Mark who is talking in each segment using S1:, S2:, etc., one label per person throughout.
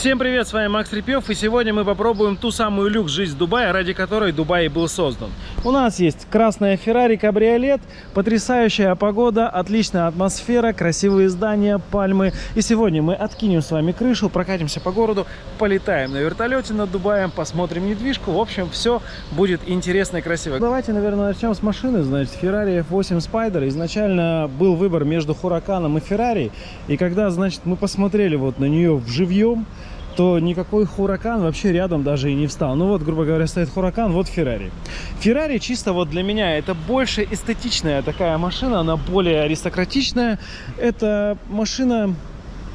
S1: Всем привет, с вами Макс Репьев, и сегодня мы попробуем ту самую люкс жизнь Дубая, ради которой Дубай был создан. У нас есть красная Феррари кабриолет, потрясающая погода, отличная атмосфера, красивые здания, пальмы. И сегодня мы откинем с вами крышу, прокатимся по городу, полетаем на вертолете над Дубаем, посмотрим недвижку. В общем, все будет интересно и красиво. Давайте, наверное, начнем с машины. Значит, Ferrari F8 Spider. Изначально был выбор между Хураканом и Ferrari. И когда, значит, мы посмотрели вот на нее в живьем, то никакой Хуракан вообще рядом даже и не встал. Ну вот, грубо говоря, стоит Хуракан, вот Феррари. Феррари чисто вот для меня это больше эстетичная такая машина, она более аристократичная. Это машина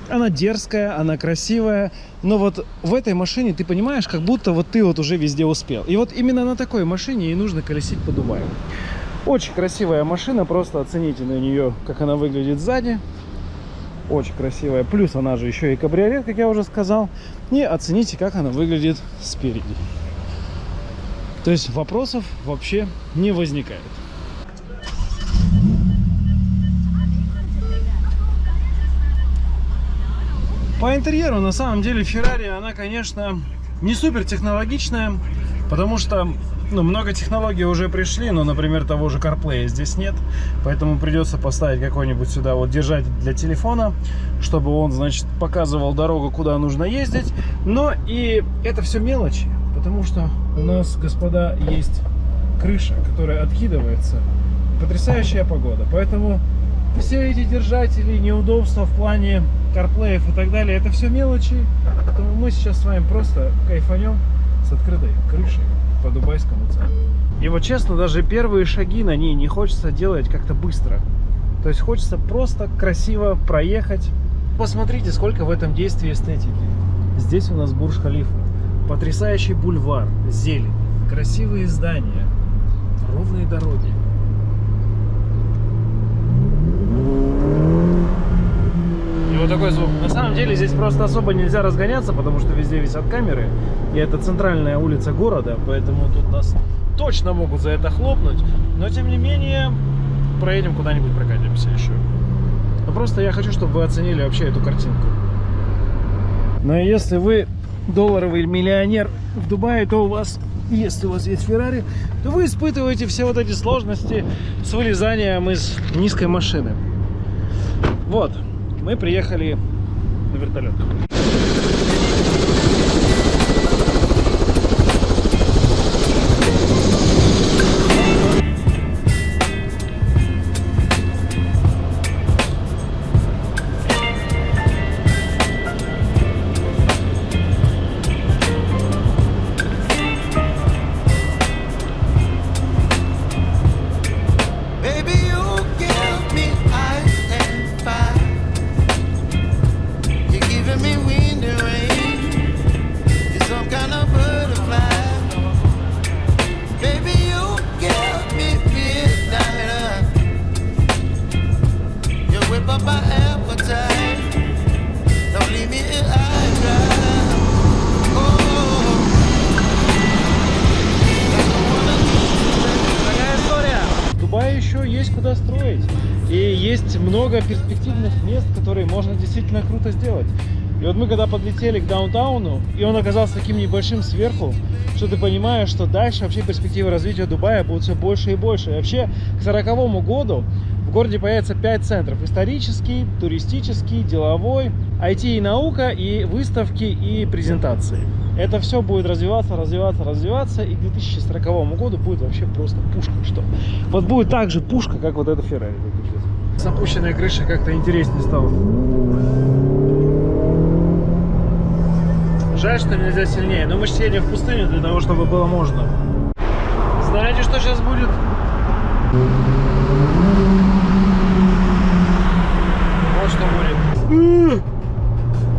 S1: она дерзкая, она красивая, но вот в этой машине ты понимаешь, как будто вот ты вот уже везде успел. И вот именно на такой машине и нужно колесить по Дубаю. Очень красивая машина, просто оцените на нее, как она выглядит сзади. Очень красивая. Плюс она же еще и кабриолет, как я уже сказал. И оцените, как она выглядит спереди. То есть вопросов вообще не возникает. По интерьеру, на самом деле, Ferrari, она, конечно, не супер технологичная, потому что ну, много технологий уже пришли, но, например, того же CarPlay здесь нет, поэтому придется поставить какой-нибудь сюда вот держатель для телефона, чтобы он, значит, показывал дорогу, куда нужно ездить. Но и это все мелочи, потому что у нас, господа, есть крыша, которая откидывается. Потрясающая погода, поэтому все эти держатели, неудобства в плане CarPlay и так далее, это все мелочи, поэтому мы сейчас с вами просто кайфанем с открытой крышей по дубайскому центру. И вот честно, даже первые шаги на ней не хочется делать как-то быстро. То есть хочется просто красиво проехать. Посмотрите, сколько в этом действии эстетики. Здесь у нас Бурж-Халифа. Потрясающий бульвар, зелень, красивые здания, ровные дороги. И вот такой звук. На самом деле здесь просто особо нельзя разгоняться, потому что везде висят камеры. И это центральная улица города, поэтому тут нас точно могут за это хлопнуть. Но тем не менее, проедем куда-нибудь, прокатимся еще. Но просто я хочу, чтобы вы оценили вообще эту картинку. Но если вы долларовый миллионер в Дубае, то у вас, если у вас есть Феррари, то вы испытываете все вот эти сложности с вылезанием из низкой машины. Вот мы приехали на вертолет. Много перспективных мест, которые можно действительно круто сделать. И вот мы когда подлетели к даунтауну, и он оказался таким небольшим сверху, что ты понимаешь, что дальше вообще перспективы развития Дубая будут все больше и больше. И вообще к 40 году в городе появится 5 центров. Исторический, туристический, деловой, IT и наука, и выставки, и презентации. Это все будет развиваться, развиваться, развиваться, и к 2040 году будет вообще просто пушка. Что? Вот будет так же пушка, как вот эта Феррари. С опущенной крышей как-то интереснее стало. Жаль, что нельзя сильнее. Но мы же в пустыню для того, чтобы было можно. Знаете, что сейчас будет? Вот что будет.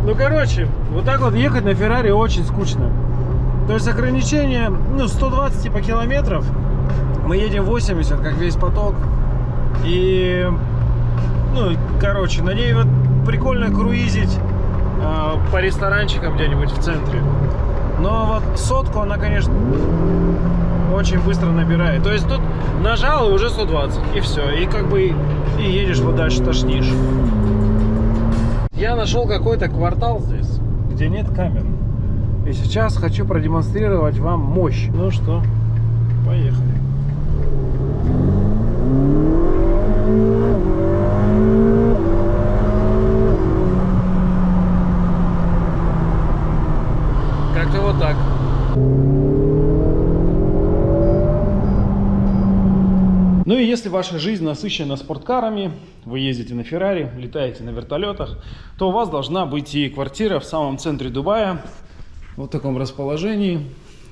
S1: Ну, короче, вот так вот ехать на Феррари очень скучно. То есть ограничение, ну, 120 типа километров. Мы едем 80, как весь поток. И ну, короче, на ней вот прикольно круизить э, по ресторанчикам где-нибудь в центре. Но вот сотку она, конечно, очень быстро набирает. То есть тут нажал и уже 120, и все. И как бы и едешь вот дальше, тошнишь. Я нашел какой-то квартал здесь, где нет камер. И сейчас хочу продемонстрировать вам мощь. Ну что, поехали. Как-то вот так. Ну и если ваша жизнь насыщена спорткарами, вы ездите на Феррари, летаете на вертолетах, то у вас должна быть и квартира в самом центре Дубая, вот в таком расположении.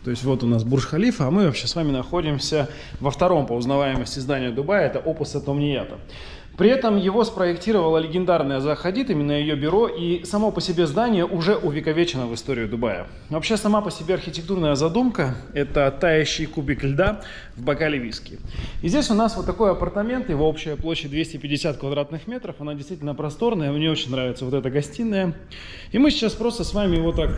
S1: То есть вот у нас Бурж-Халифа, а мы вообще с вами находимся во втором по узнаваемости здания Дубая, это Опус Атомнията. При этом его спроектировала легендарная Захадид, именно ее бюро, и само по себе здание уже увековечено в историю Дубая. Вообще сама по себе архитектурная задумка – это таящий кубик льда в бокале виски. И здесь у нас вот такой апартамент, его общая площадь 250 квадратных метров, она действительно просторная, мне очень нравится вот эта гостиная. И мы сейчас просто с вами вот так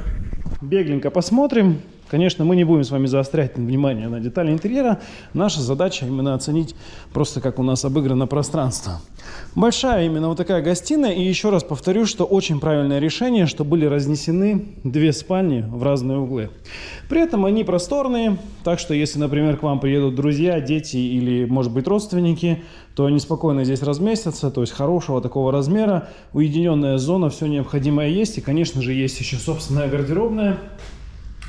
S1: бегленько посмотрим, Конечно, мы не будем с вами заострять внимание на детали интерьера. Наша задача именно оценить просто, как у нас обыграно пространство. Большая именно вот такая гостиная. И еще раз повторю, что очень правильное решение, что были разнесены две спальни в разные углы. При этом они просторные, так что если, например, к вам приедут друзья, дети или, может быть, родственники, то они спокойно здесь разместятся, то есть хорошего такого размера, уединенная зона, все необходимое есть. И, конечно же, есть еще собственная гардеробная.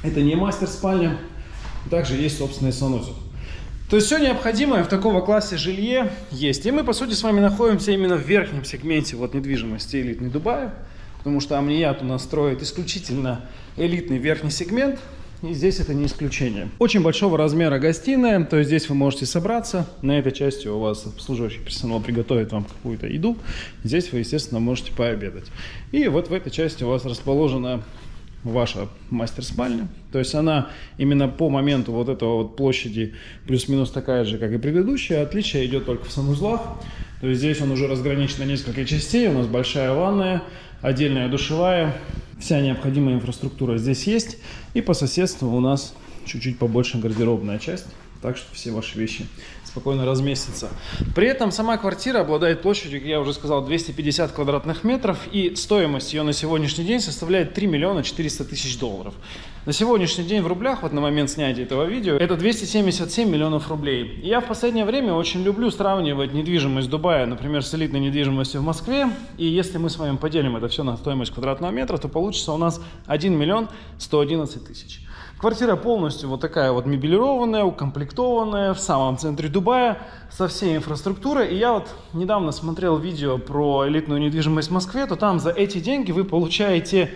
S1: Это не мастер-спальня. Также есть собственный санузел. То есть все необходимое в такого классе жилье есть. И мы, по сути, с вами находимся именно в верхнем сегменте вот недвижимости элитный Дубая. Потому что Амният у нас строит исключительно элитный верхний сегмент. И здесь это не исключение. Очень большого размера гостиная, то есть здесь вы можете собраться. На этой части у вас обслуживающий персонал приготовит вам какую-то еду. Здесь вы, естественно, можете пообедать. И вот в этой части у вас расположена ваша мастер-спальня. То есть она именно по моменту вот этого вот площади плюс-минус такая же, как и предыдущая. Отличие идет только в санузлах. То есть здесь он уже разграничен на несколько частей. У нас большая ванная, отдельная душевая. Вся необходимая инфраструктура здесь есть. И по соседству у нас чуть-чуть побольше гардеробная часть. Так что все ваши вещи спокойно разместится. При этом сама квартира обладает площадью, как я уже сказал, 250 квадратных метров, и стоимость ее на сегодняшний день составляет 3 миллиона 400 тысяч долларов. На сегодняшний день в рублях, вот на момент снятия этого видео, это 277 миллионов рублей. И я в последнее время очень люблю сравнивать недвижимость Дубая, например, с элитной недвижимостью в Москве. И если мы с вами поделим это все на стоимость квадратного метра, то получится у нас 1 миллион 111 тысяч. Квартира полностью вот такая вот мебелированная, укомплектованная в самом центре Дубая со всей инфраструктурой. И я вот недавно смотрел видео про элитную недвижимость в Москве, то там за эти деньги вы получаете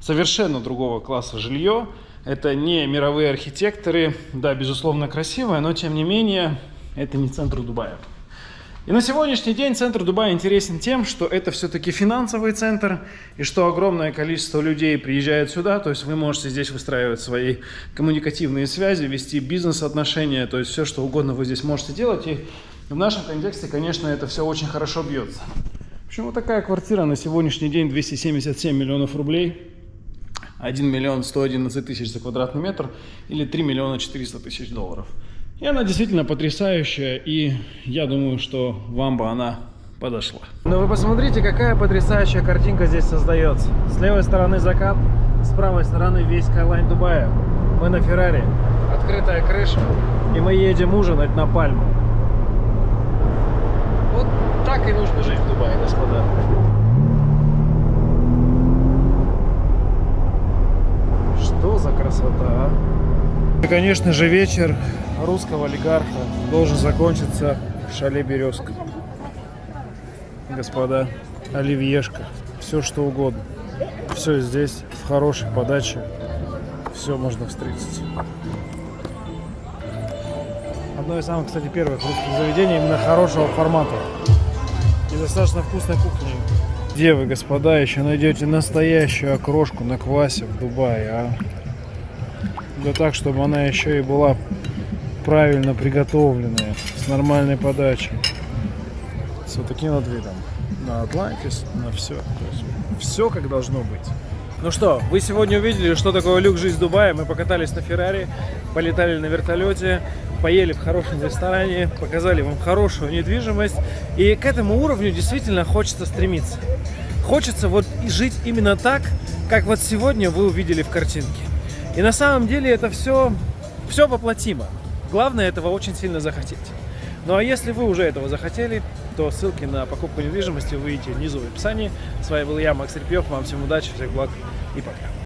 S1: совершенно другого класса жилье. Это не мировые архитекторы, да, безусловно, красивое, но тем не менее это не центр Дубая. И на сегодняшний день центр Дубая интересен тем, что это все-таки финансовый центр, и что огромное количество людей приезжает сюда, то есть вы можете здесь выстраивать свои коммуникативные связи, вести бизнес-отношения, то есть все, что угодно вы здесь можете делать, и в нашем контексте, конечно, это все очень хорошо бьется. Вот такая квартира на сегодняшний день 277 миллионов рублей, 1 миллион 111 тысяч за квадратный метр или 3 миллиона 400 тысяч долларов. И она действительно потрясающая, и я думаю, что вам бы она подошла. Но вы посмотрите, какая потрясающая картинка здесь создается. С левой стороны закат, с правой стороны весь Кайлайн Дубая. Мы на Феррари, открытая крыша, и мы едем ужинать на Пальму. Вот так и нужно жить в Дубае, господа. Что за красота, а? И, конечно же, вечер русского олигарха должен закончиться в шале «Березка». Господа, оливьешка, все что угодно. Все здесь в хорошей подаче. Все можно встретить. Одно из самых, кстати, первых русских заведений именно хорошего формата. И достаточно вкусной кухни. Где вы, господа, еще найдете настоящую окрошку на квасе в Дубае, а? Да так, чтобы она еще и была правильно приготовленные, с нормальной подачей. С вот таким вот видом. На Атлантис, на все. Все как должно быть. Ну что, вы сегодня увидели, что такое люк жизнь Дубая. Мы покатались на Феррари, полетали на вертолете, поели в хорошем ресторане, показали вам хорошую недвижимость. И к этому уровню действительно хочется стремиться. хочется вот жить именно так, как вот сегодня вы увидели в картинке. И на самом деле это все, все воплотимо. Главное этого очень сильно захотеть. Ну а если вы уже этого захотели, то ссылки на покупку недвижимости вы видите внизу в описании. С вами был я, Макс Репьев. Вам всем удачи, всех благ и пока.